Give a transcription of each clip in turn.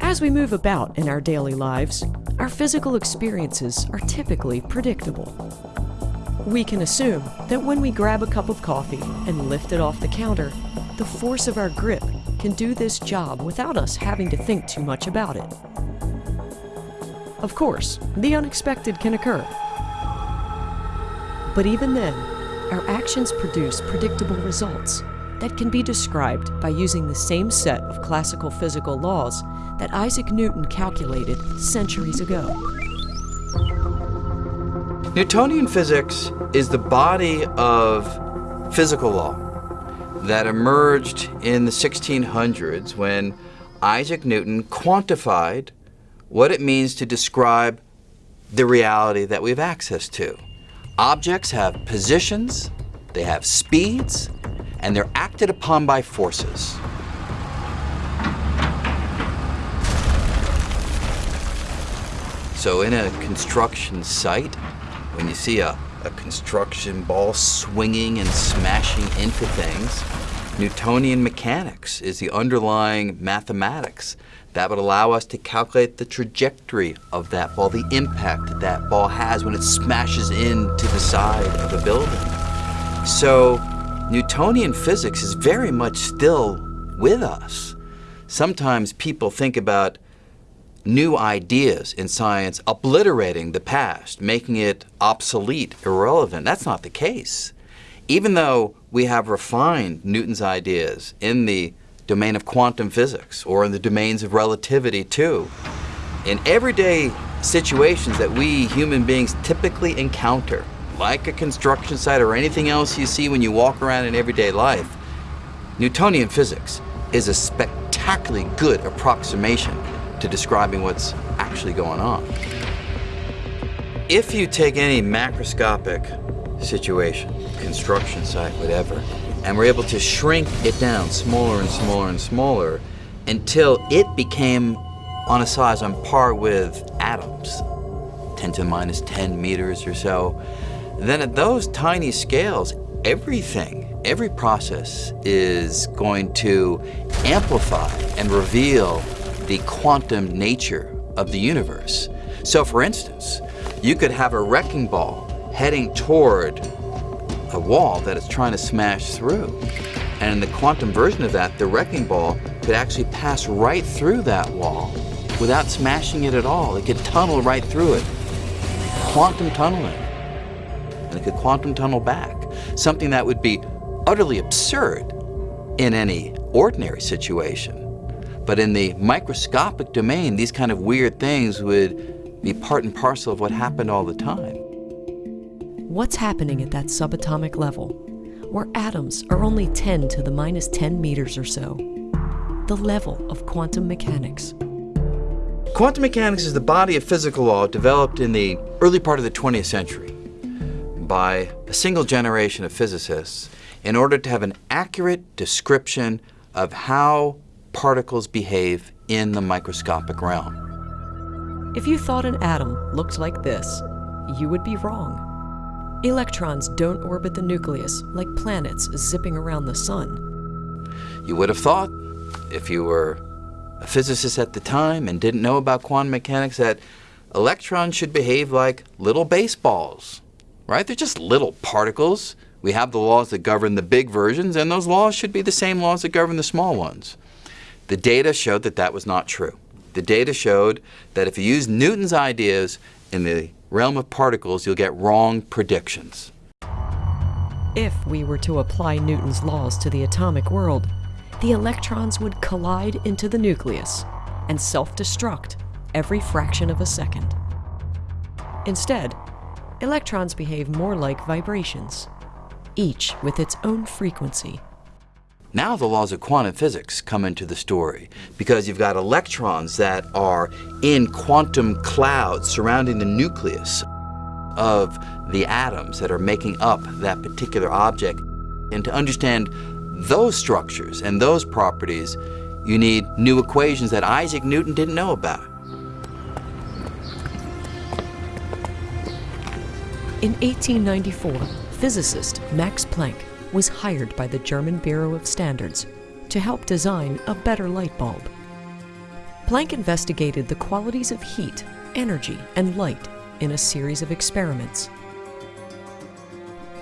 As we move about in our daily lives, our physical experiences are typically predictable. We can assume that when we grab a cup of coffee and lift it off the counter, the force of our grip can do this job without us having to think too much about it. Of course, the unexpected can occur. But even then, our actions produce predictable results that can be described by using the same set of classical physical laws that Isaac Newton calculated centuries ago. Newtonian physics is the body of physical law that emerged in the 1600s when Isaac Newton quantified what it means to describe the reality that we have access to. Objects have positions, they have speeds, and they're acted upon by forces. So in a construction site, when you see a, a construction ball swinging and smashing into things, Newtonian mechanics is the underlying mathematics that would allow us to calculate the trajectory of that ball, the impact that ball has when it smashes into the side of a building. So Newtonian physics is very much still with us. Sometimes people think about new ideas in science obliterating the past, making it obsolete, irrelevant. That's not the case. Even though we have refined Newton's ideas in the domain of quantum physics or in the domains of relativity too, in everyday situations that we human beings typically encounter, like a construction site or anything else you see when you walk around in everyday life, Newtonian physics is a spectacularly good approximation to describing what's actually going on. If you take any macroscopic situation, construction site, whatever, and we're able to shrink it down smaller and smaller and smaller until it became on a size on par with atoms, 10 to the minus 10 meters or so, then at those tiny scales, everything, every process is going to amplify and reveal the quantum nature of the universe. So for instance, you could have a wrecking ball heading toward a wall that it's trying to smash through. And in the quantum version of that, the wrecking ball could actually pass right through that wall without smashing it at all. It could tunnel right through it. Quantum tunneling. And it could quantum tunnel back. Something that would be utterly absurd in any ordinary situation. But in the microscopic domain, these kind of weird things would be part and parcel of what happened all the time. What's happening at that subatomic level, where atoms are only 10 to the minus 10 meters or so? The level of quantum mechanics. Quantum mechanics is the body of physical law developed in the early part of the 20th century by a single generation of physicists in order to have an accurate description of how particles behave in the microscopic realm. If you thought an atom looked like this, you would be wrong. Electrons don't orbit the nucleus like planets zipping around the sun. You would have thought, if you were a physicist at the time and didn't know about quantum mechanics, that electrons should behave like little baseballs, right? They're just little particles. We have the laws that govern the big versions, and those laws should be the same laws that govern the small ones. The data showed that that was not true. The data showed that if you use Newton's ideas in the realm of particles, you'll get wrong predictions. If we were to apply Newton's laws to the atomic world, the electrons would collide into the nucleus and self-destruct every fraction of a second. Instead, electrons behave more like vibrations, each with its own frequency now the laws of quantum physics come into the story because you've got electrons that are in quantum clouds surrounding the nucleus of the atoms that are making up that particular object. And to understand those structures and those properties, you need new equations that Isaac Newton didn't know about. In 1894, physicist Max Planck was hired by the German Bureau of Standards to help design a better light bulb. Planck investigated the qualities of heat, energy, and light in a series of experiments.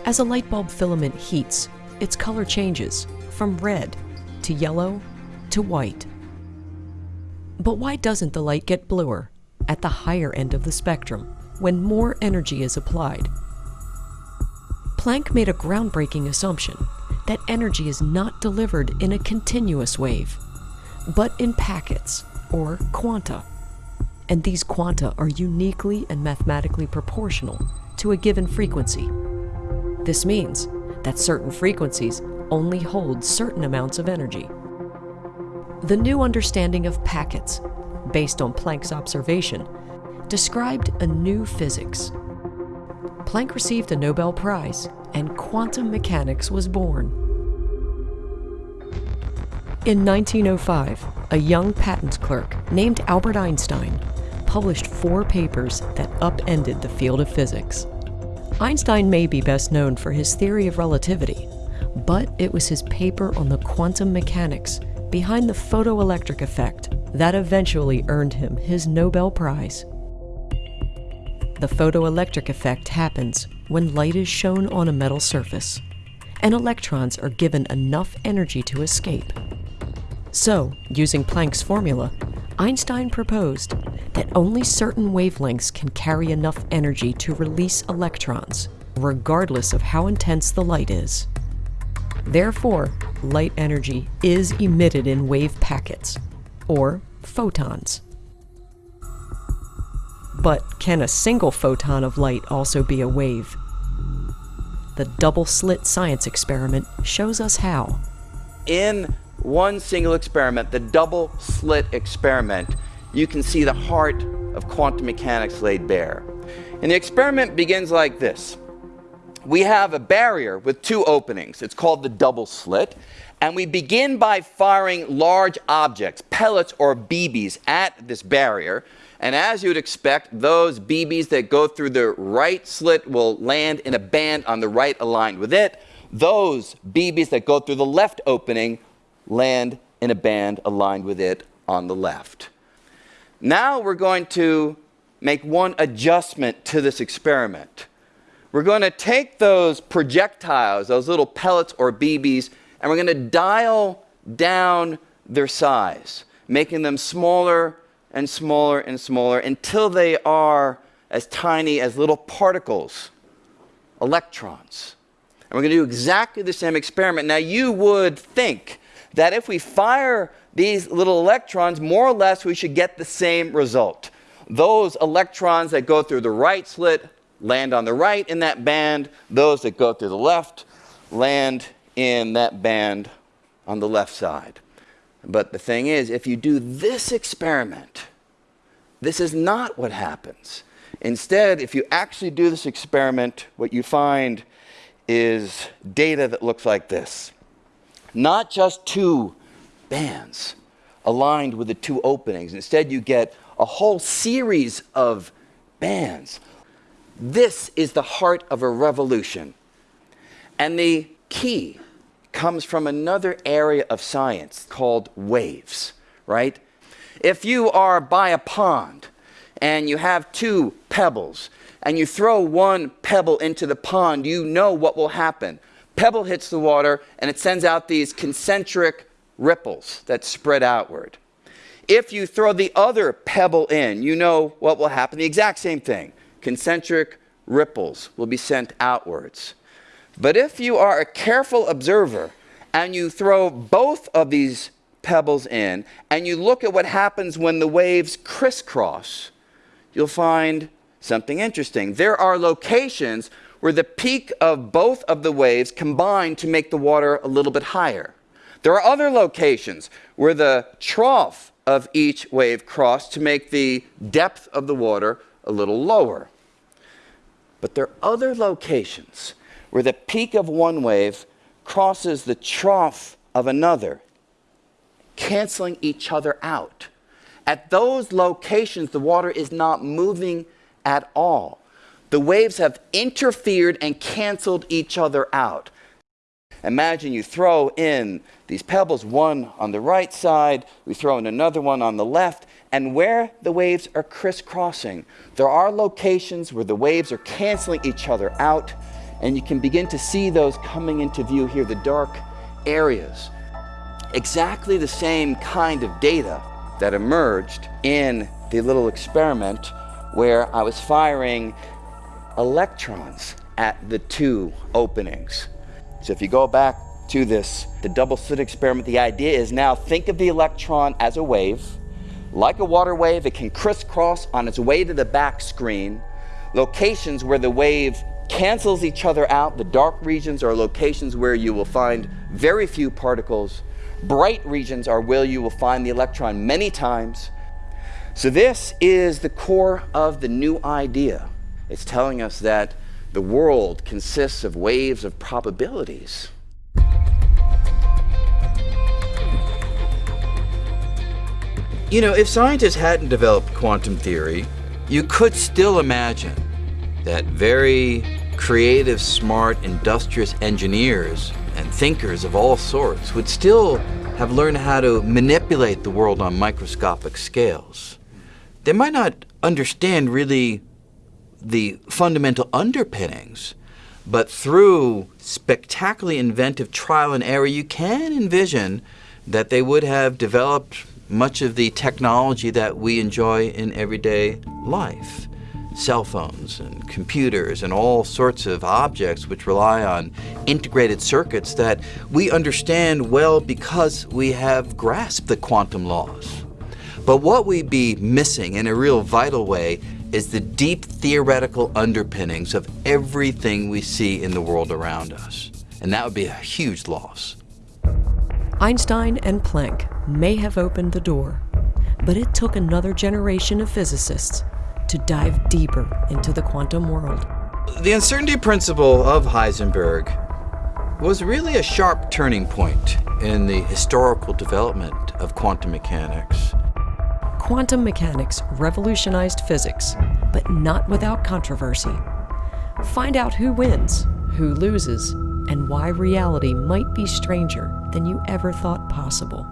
As a light bulb filament heats, its color changes from red to yellow to white. But why doesn't the light get bluer at the higher end of the spectrum when more energy is applied? Planck made a groundbreaking assumption that energy is not delivered in a continuous wave, but in packets or quanta. And these quanta are uniquely and mathematically proportional to a given frequency. This means that certain frequencies only hold certain amounts of energy. The new understanding of packets, based on Planck's observation, described a new physics. Planck received a Nobel Prize, and quantum mechanics was born. In 1905, a young patent clerk named Albert Einstein published four papers that upended the field of physics. Einstein may be best known for his theory of relativity, but it was his paper on the quantum mechanics behind the photoelectric effect that eventually earned him his Nobel Prize. The photoelectric effect happens when light is shown on a metal surface, and electrons are given enough energy to escape. So, using Planck's formula, Einstein proposed that only certain wavelengths can carry enough energy to release electrons, regardless of how intense the light is. Therefore, light energy is emitted in wave packets, or photons. But can a single photon of light also be a wave? The double slit science experiment shows us how. In one single experiment, the double slit experiment, you can see the heart of quantum mechanics laid bare. And the experiment begins like this. We have a barrier with two openings. It's called the double slit. And we begin by firing large objects, pellets or BBs, at this barrier. And as you would expect, those BBs that go through the right slit will land in a band on the right aligned with it. Those BBs that go through the left opening land in a band aligned with it on the left. Now we're going to make one adjustment to this experiment. We're going to take those projectiles, those little pellets or BBs, and we're going to dial down their size, making them smaller and smaller and smaller until they are as tiny as little particles, electrons. And we're going to do exactly the same experiment. Now, you would think that if we fire these little electrons, more or less we should get the same result. Those electrons that go through the right slit land on the right in that band. Those that go through the left land in that band on the left side. But the thing is, if you do this experiment, this is not what happens. Instead, if you actually do this experiment, what you find is data that looks like this. Not just two bands aligned with the two openings. Instead, you get a whole series of bands. This is the heart of a revolution. And the key comes from another area of science called waves, right? If you are by a pond and you have two pebbles and you throw one pebble into the pond, you know what will happen pebble hits the water and it sends out these concentric ripples that spread outward. If you throw the other pebble in, you know what will happen. The exact same thing. Concentric ripples will be sent outwards. But if you are a careful observer and you throw both of these pebbles in and you look at what happens when the waves crisscross, you'll find something interesting. There are locations where the peak of both of the waves combine to make the water a little bit higher. There are other locations where the trough of each wave cross to make the depth of the water a little lower. But there are other locations where the peak of one wave crosses the trough of another, canceling each other out. At those locations, the water is not moving at all the waves have interfered and canceled each other out. imagine you throw in these pebbles, one on the right side, we throw in another one on the left, and where the waves are crisscrossing, there are locations where the waves are canceling each other out, and you can begin to see those coming into view here, the dark areas. Exactly the same kind of data that emerged in the little experiment where I was firing electrons at the two openings. So if you go back to this, the double slit experiment, the idea is now think of the electron as a wave. Like a water wave, it can crisscross on its way to the back screen. Locations where the wave cancels each other out, the dark regions are locations where you will find very few particles. Bright regions are where you will find the electron many times. So this is the core of the new idea. It's telling us that the world consists of waves of probabilities. You know, if scientists hadn't developed quantum theory, you could still imagine that very creative, smart, industrious engineers and thinkers of all sorts would still have learned how to manipulate the world on microscopic scales. They might not understand really the fundamental underpinnings, but through spectacularly inventive trial and error, you can envision that they would have developed much of the technology that we enjoy in everyday life. Cell phones and computers and all sorts of objects which rely on integrated circuits that we understand well because we have grasped the quantum laws. But what we'd be missing in a real vital way is the deep theoretical underpinnings of everything we see in the world around us. And that would be a huge loss. Einstein and Planck may have opened the door, but it took another generation of physicists to dive deeper into the quantum world. The uncertainty principle of Heisenberg was really a sharp turning point in the historical development of quantum mechanics quantum mechanics revolutionized physics, but not without controversy. Find out who wins, who loses, and why reality might be stranger than you ever thought possible.